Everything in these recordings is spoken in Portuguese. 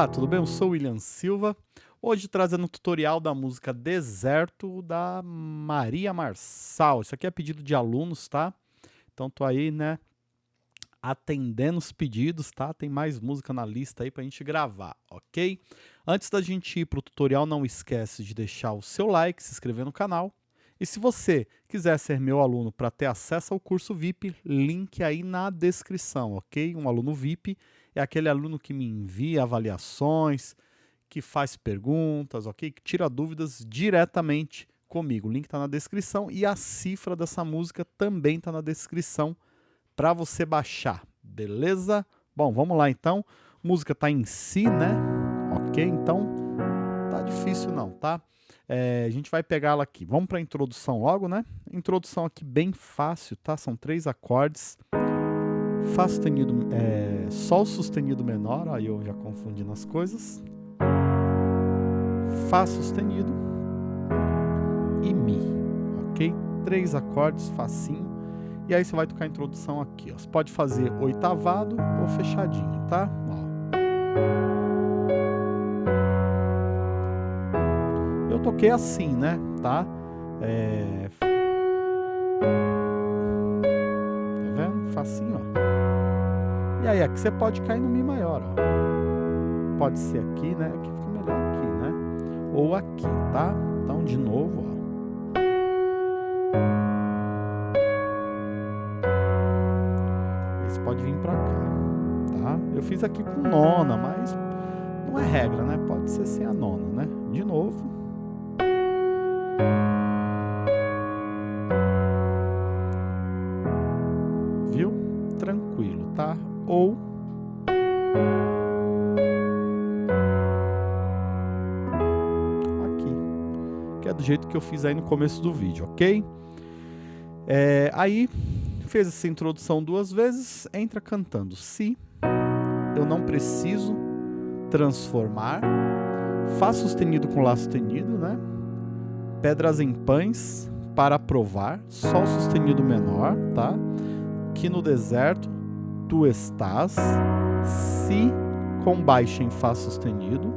Olá, tudo bem? Eu sou William Silva. Hoje trazendo o tutorial da música Deserto da Maria Marçal. Isso aqui é pedido de alunos, tá? Então tô aí, né, atendendo os pedidos, tá? Tem mais música na lista aí pra gente gravar, ok? Antes da gente ir pro tutorial, não esquece de deixar o seu like, se inscrever no canal. E se você quiser ser meu aluno para ter acesso ao curso VIP, link aí na descrição, ok? Um aluno VIP é aquele aluno que me envia avaliações, que faz perguntas, ok? Que tira dúvidas diretamente comigo. O link está na descrição e a cifra dessa música também está na descrição para você baixar, beleza? Bom, vamos lá então. Música está em si, né? Ok, então tá difícil não, tá? É, a gente vai pegar ela aqui. Vamos para a introdução logo, né? Introdução aqui bem fácil, tá? São três acordes. Fá sustenido, é, Sol sustenido menor, aí eu já confundi nas coisas. Fá sustenido e Mi, ok? Três acordes, facinho. E aí você vai tocar a introdução aqui, ó. Você pode fazer oitavado ou fechadinho, tá? Ó. toquei assim, né? Tá? É... Tá vendo? Facinho, ó. E aí, aqui você pode cair no Mi maior, ó. Pode ser aqui, né? Aqui fica melhor aqui, né? Ou aqui, tá? Então, de novo, ó. Esse pode vir pra cá, tá? Eu fiz aqui com nona, mas não é regra, né? Pode ser sem a nona, né? De novo. É do jeito que eu fiz aí no começo do vídeo, ok? É, aí, fez essa introdução duas vezes, entra cantando Se eu não preciso transformar, Fá sustenido com Lá sustenido, né? Pedras em pães para provar, Sol sustenido menor, tá? Que no deserto tu estás, si com baixa em Fá sustenido,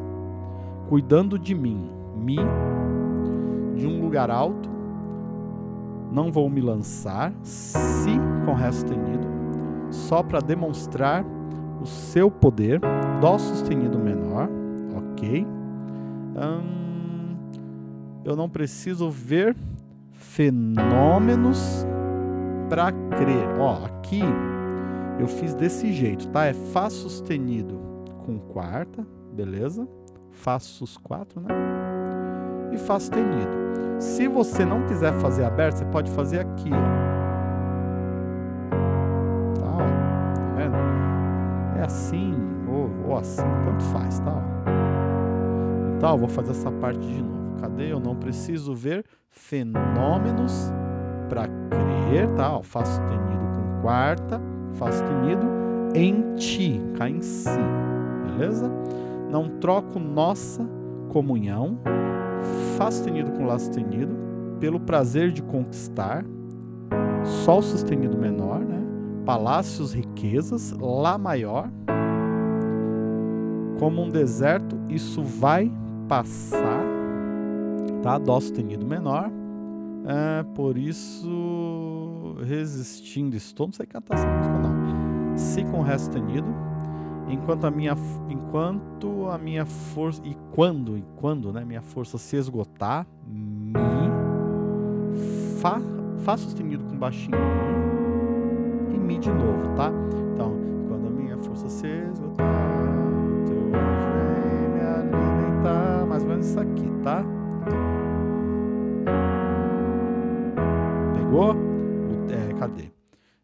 cuidando de mim, Mi, de um lugar alto, não vou me lançar, Si com Ré sustenido, só para demonstrar o seu poder, Dó sustenido menor, ok. Hum, eu não preciso ver fenômenos para crer. Ó, aqui eu fiz desse jeito, tá? É Fá sustenido com quarta, beleza? Fá sus 4, né? E Fá sustenido. Se você não quiser fazer aberto, você pode fazer aqui, ó. Tá, ó. Tá vendo? É assim ou, ou assim, tanto faz, tá? Então, eu vou fazer essa parte de novo. Cadê? Eu não preciso ver fenômenos para crer, tá? Ó, Fá sustenido com quarta Fá sustenido, em ti, cá em si, beleza? Não troco nossa comunhão, Fá sustenido com Lá sustenido, pelo prazer de conquistar, Sol sustenido menor, né? Palácios, riquezas, Lá maior, como um deserto, isso vai passar, tá? Dó sustenido menor, é, por isso, resistindo estou. Não sei cantar essa música, não. Si com Ré sustenido. Enquanto a minha, enquanto a minha força. E quando, e quando, né? Minha força se esgotar. Mi. Fá, fá sustenido com baixinho. E Mi de novo, tá? Então, quando a minha força se esgotar. Teu me alimentar. Mais ou menos isso aqui, tá? Pegou? É, cadê?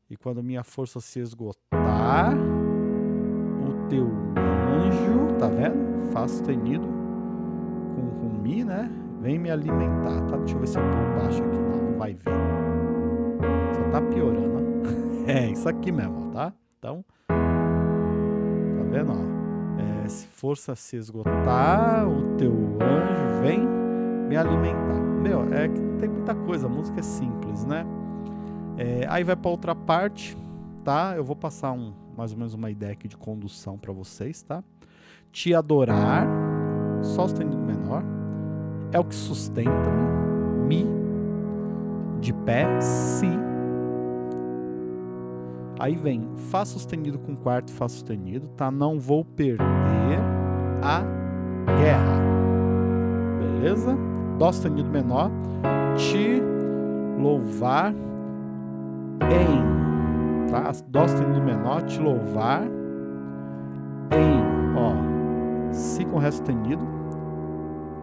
E quando minha força se esgotar, teu anjo, tá vendo? Fá sustenido com, com Mi, né? Vem me alimentar, tá? Deixa eu ver se eu por baixo aqui. Não, não vai ver. Só tá piorando. É, isso aqui mesmo, tá? Então, tá vendo, ó? É, se força se esgotar, o teu anjo vem me alimentar. Meu, é que não tem muita coisa, a música é simples, né? É, aí vai para outra parte, tá? Eu vou passar um, mais ou menos uma ideia aqui de condução para vocês, tá? te adorar, Sol sustenido menor, é o que sustenta-me, Mi, de pé, Si. Aí vem Fá sustenido com quarto Fá sustenido, tá? Não vou perder a guerra. Beleza? Dó sustenido menor, te louvar em, tá? Dó sustenido menor, te louvar em, ó, Si com Ré sustenido.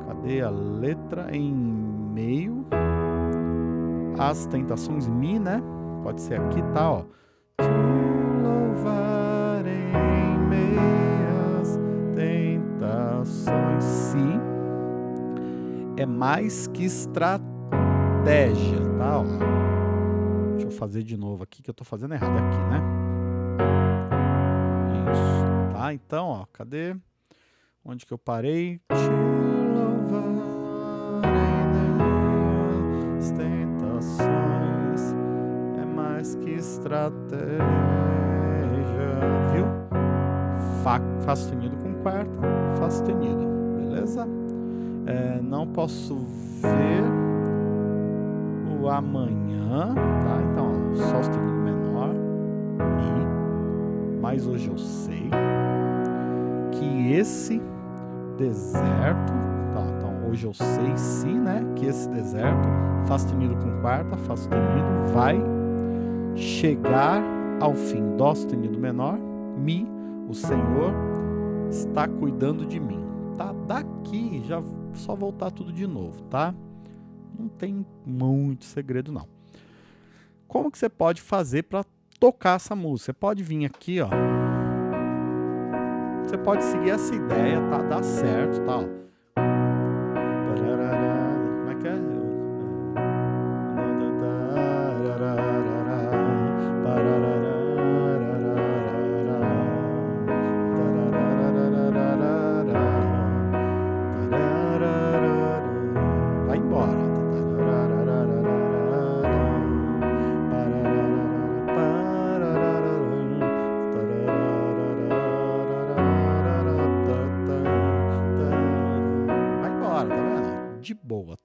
Cadê a letra? Em meio. As tentações, Mi, né? Pode ser aqui, tá, ó. Te louvar em meias tentações, Si. É mais que estratégia, tá, ó. Deixa eu fazer de novo aqui, que eu tô fazendo errado aqui, né? Isso. Tá, então, ó, cadê? Onde que eu parei? Louvarei tentações, é mais que estratégia, viu? Fá, Fá sustenido com quarta, Fá sustenido, beleza? É, não posso ver amanhã, tá? Então, ó, Sol sustenido menor, Mi, mas hoje eu sei que esse deserto, tá? Então, hoje eu sei Si, né? Que esse deserto, Fá sustenido com quarta, Fá sustenido, vai chegar ao fim. Dó sustenido menor, Mi, o Senhor está cuidando de mim. Tá? Daqui já só voltar tudo de novo, tá? Não tem muito segredo não. Como que você pode fazer para tocar essa música? Você pode vir aqui, ó. Você pode seguir essa ideia, tá? Dá certo, tá? Ó.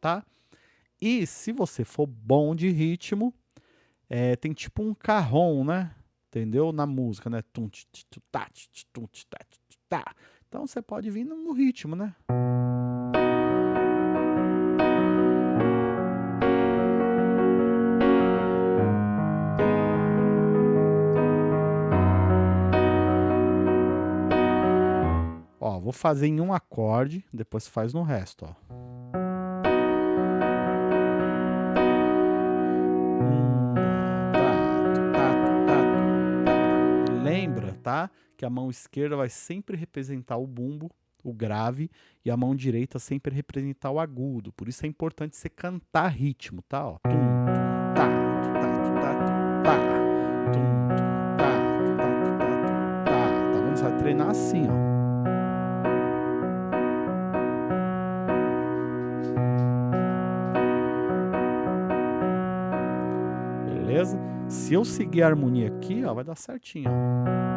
tá? E se você for bom de ritmo, é, tem tipo um carrom, né? Entendeu? Na música, né? Então você pode vir no ritmo, né? Ó, vou fazer em um acorde, depois faz no resto, ó. Tá? Que a mão esquerda vai sempre representar o bumbo, o grave, e a mão direita sempre representar o agudo. Por isso é importante você cantar ritmo, tá? Ó. Tum, tá, tá, treinar assim, ó. Beleza? Se eu seguir a harmonia aqui, ó, vai dar certinho, ó.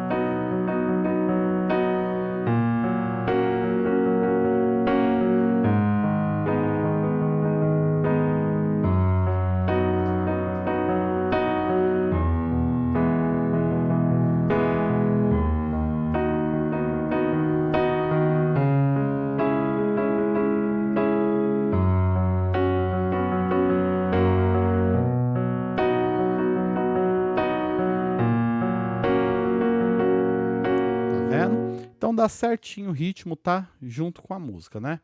Então dá certinho o ritmo, tá? Junto com a música, né?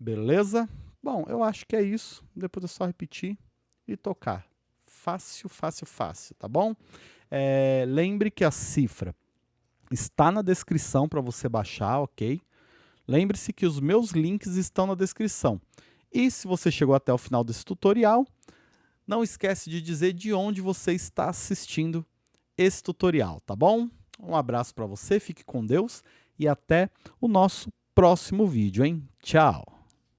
Beleza? Bom, eu acho que é isso. Depois é só repetir e tocar. Fácil, fácil, fácil, tá bom? É, lembre que a cifra está na descrição para você baixar, ok? Lembre-se que os meus links estão na descrição. E se você chegou até o final desse tutorial, não esquece de dizer de onde você está assistindo esse tutorial, tá bom? Um abraço para você, fique com Deus e até o nosso próximo vídeo, hein? Tchau!